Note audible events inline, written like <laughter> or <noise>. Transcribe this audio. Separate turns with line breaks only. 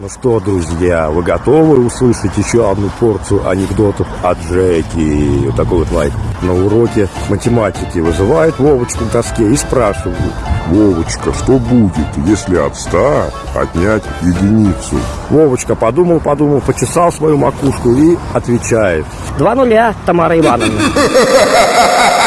Ну что, друзья, вы готовы услышать еще одну порцию анекдотов от Джеки? Вот такой вот лайк. На уроке математики вызывает Вовочку к доске и спрашивают.
Вовочка, что будет, если от 100 отнять единицу?
Вовочка подумал, подумал, почесал свою макушку и отвечает.
Два нуля, Тамара Ивановна. <laughs>